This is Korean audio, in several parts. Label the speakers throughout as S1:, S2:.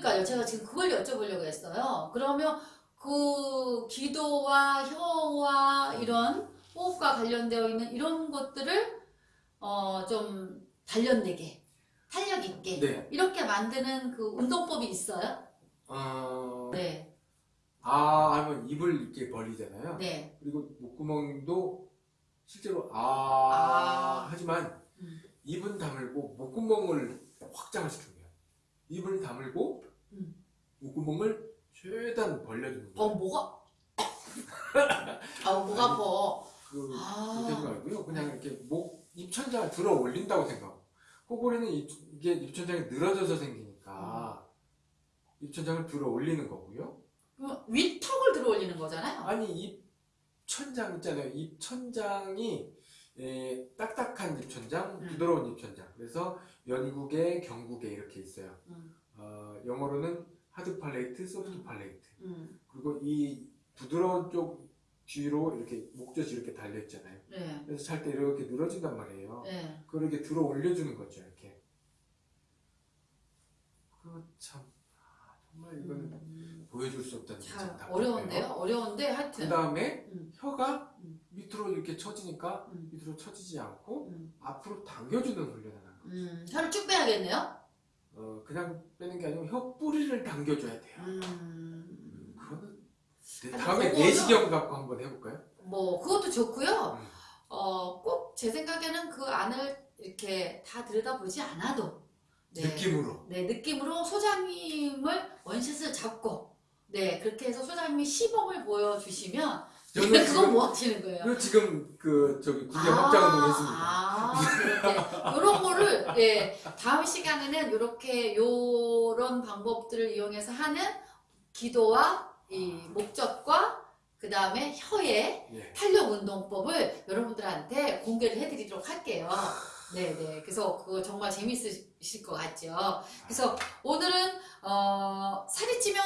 S1: 그러니까요. 제가 지금 그걸 여쭤보려고 했어요. 그러면 그 기도와 혀와 이런 호흡과 관련되어 있는 이런 것들을 어 좀 단련되게 탄력 있게
S2: 네.
S1: 이렇게 만드는 그 운동법이 있어요?
S2: 어,
S1: 네,
S2: 아 하면 입을 이렇게 벌리잖아요.
S1: 네,
S2: 그리고 목구멍도 실제로 아,
S1: 아.
S2: 하지만
S1: 음.
S2: 입은 다물고 목구멍을 확장을 시켜요. 입을 다물고
S1: 음.
S2: 목구멍을 최대한 벌려주는
S1: 어
S2: 거예요.
S1: 뭐가? 아 뭐가 아파?
S2: 그,
S1: 아.
S2: 그렇게 하지 말고요. 그냥 이렇게 목 입천장을 들어 올린다고 생각하고 코골이는 입, 이게 입천장이 늘어져서 생기니까 입천장을 들어 올리는 거고요.
S1: 위턱을 들어 올리는 거잖아요.
S2: 아니 입천장 있잖아요. 입천장이 에, 딱딱한 입천장,
S1: 음.
S2: 부드러운 입천장. 그래서 연국에 경국에 이렇게 있어요.
S1: 음,
S2: 어, 영어로는 하드 팔레이트, 소프트 팔레이트.
S1: 음,
S2: 그리고 이 부드러운 쪽 뒤로 이렇게 목젖이 이렇게 달려 있잖아요.
S1: 네,
S2: 그래서 잘 때 이렇게 늘어진단 말이에요.
S1: 네.
S2: 그걸 이렇게 들어 올려주는 거죠, 이렇게. 그 참, 아, 정말 이거는
S1: 음,
S2: 보여줄 수 없다는 게
S1: 참. 어려운데요? 어려운데
S2: 그
S1: 하여튼.
S2: 다음에
S1: 음.
S2: 혀가
S1: 음.
S2: 밑으로 이렇게 처지니까
S1: 음.
S2: 밑으로 처지지 않고
S1: 음,
S2: 앞으로 당겨주는 훈련을 하는.
S1: 음, 혀를 쭉 빼야겠네요.
S2: 어, 그냥 빼는 게 아니고 혀 뿌리를 당겨줘야 돼요.
S1: 음,
S2: 그거는 네, 다음에 내시경 갖고 한번 해볼까요?
S1: 뭐 그것도 좋고요.
S2: 음.
S1: 어, 꼭 제 생각에는 그 안을 이렇게 다 들여다보지 않아도 네,
S2: 느낌으로.
S1: 네 느낌으로 소장님을 원샷을 잡고 네 그렇게 해서 소장님이 시범을 보여주시면 그건 뭐 하시는 거예요?
S2: 지금 그 저기 구경 확장운동 했습니다.
S1: 아, 그렇게 요런 거를 예 다음 시간에는 요렇게 요런 방법들을 이용해서 하는 기도와 이 목젖과 그 다음에 혀의
S2: 예.
S1: 탄력 운동법을 여러분들한테 공개를 해드리도록 할게요. 네네. 그래서 그거 정말 재밌으실 것 같죠. 그래서 오늘은 어, 살이 찌면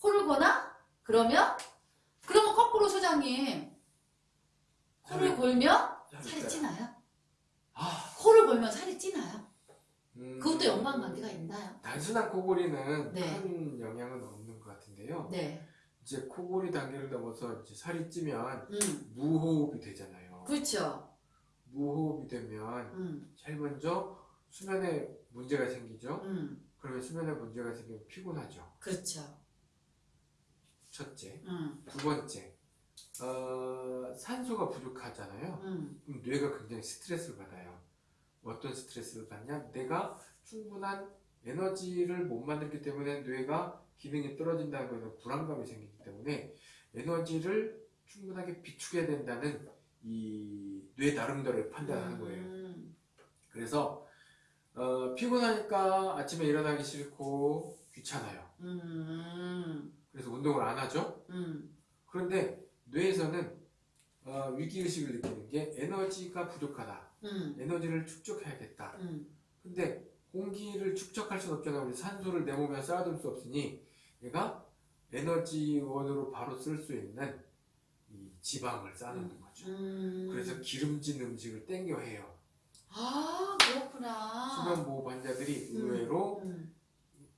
S1: 코를 고나? 그러면 그러면 거꾸로 소장님 코를
S2: 살을-
S1: 골면 살이 찌나요?
S2: 아,
S1: 코를 골면 살이 찌나요?
S2: 음,
S1: 그것도 연관 관계가 있나요?
S2: 단순한 코골이는
S1: 네.
S2: 큰 영향은 없는 것 같은데요.
S1: 네.
S2: 이제 코골이 단계를 넘어서 이제 살이 찌면
S1: 음.
S2: 무호흡이 되잖아요.
S1: 그렇죠.
S2: 무호흡이 되면
S1: 음.
S2: 제일 먼저 수면에 문제가 생기죠.
S1: 음.
S2: 그러면 수면에 문제가 생기면 피곤하죠.
S1: 그렇죠.
S2: 첫째.
S1: 음.
S2: 두 번째. 어, 산소가 부족하잖아요.
S1: 음.
S2: 그럼 뇌가 굉장히 스트레스를 받아요. 어떤 스트레스를 받냐? 내가 충분한 에너지를 못 만들기 때문에 뇌가 기능이 떨어진다는 것은 불안감이 생기기 때문에 에너지를 충분하게 비축해야 된다는 이 뇌 나름대로의 판단하는 거예요.
S1: 음.
S2: 그래서 어, 피곤하니까 아침에 일어나기 싫고 귀찮아요.
S1: 음.
S2: 그래서 운동을 안 하죠.
S1: 음.
S2: 그런데 뇌에서는 어, 위기의식을 느끼는 게 에너지가 부족하다.
S1: 음.
S2: 에너지를 축적해야겠다.
S1: 음.
S2: 근데 공기를 축적할 수는 없잖아요. 우리 산소를 내 몸에 쌓아둘 수 없으니 얘가 에너지원으로 바로 쓸 수 있는 이 지방을 쌓아놓는 거죠.
S1: 음.
S2: 그래서 기름진 음식을 땡겨 해요.
S1: 아 그렇구나.
S2: 수면보호 환자들이
S1: 음.
S2: 의외로
S1: 음.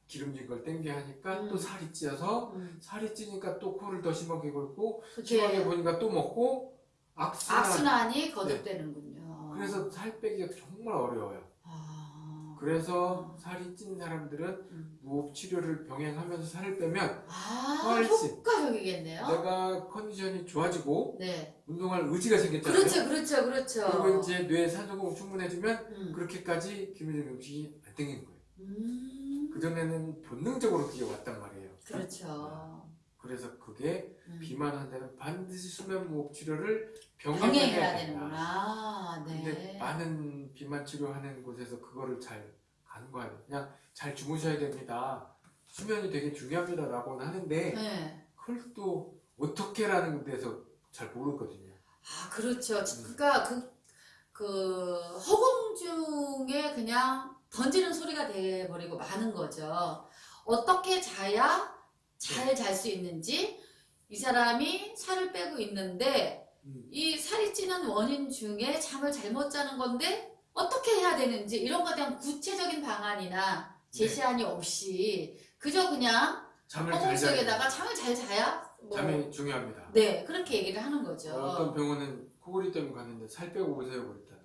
S2: 기름진 걸 땡겨 하니까
S1: 음.
S2: 또 살이 찌어서
S1: 음.
S2: 살이 찌니까 또 코를 더 심하게 골고 심하게 보니까 또 먹고 악순환.
S1: 악순환이 거듭되는군요.
S2: 그래서 살 빼기가 정말 어려워요.
S1: 아.
S2: 그래서 살이 찐 사람들은
S1: 음.
S2: 무호흡 치료를 병행하면서 살을 빼면
S1: 아
S2: 훨씬.
S1: 효과적이겠네요.
S2: 내가 컨디션이 좋아지고
S1: 네.
S2: 운동할 의지가 생겼잖아요.
S1: 그렇죠, 그렇죠, 그렇죠.
S2: 그리고 이제 뇌 산소공급 충분해지면
S1: 음.
S2: 그렇게까지 기름진 음식이 안 땡기는 거예요.
S1: 음.
S2: 그 전에는 본능적으로 그게 왔단 말이에요.
S1: 그렇죠.
S2: 그래서 그게
S1: 음.
S2: 비만 환자는 반드시 수면 무호흡 치료를 병행해야.
S1: 되는구나.
S2: 근데
S1: 네.
S2: 많은 비만 치료하는 곳에서 그거를 잘 간과해요. 그냥 잘 주무셔야 됩니다. 수면이 되게 중요합니다 라고는 하는데
S1: 네.
S2: 그걸 또 어떻게라는 데서 잘 모르거든요.
S1: 아, 그렇죠.
S2: 음.
S1: 그러니까 그, 그 허공 중에 그냥 던지는 소리가 돼버리고 마는 거죠. 어떻게 자야 잘 잘 수 있는지 이 사람이 살을 빼고 있는데
S2: 음.
S1: 이 살이 찌는 원인 중에 잠을 잘못 자는 건데 어떻게 해야 되는지 이런 거에 대한 구체적인 방안이나 제시안이 없이 그저 그냥
S2: 잠을 잘
S1: 속에다가 잠을 잘 자야 뭐
S2: 잠이 중요합니다.
S1: 네 그렇게 얘기를 하는 거죠.
S2: 어떤 병원은 코골이 때문에 갔는데 살 빼고 오세요 그랬다.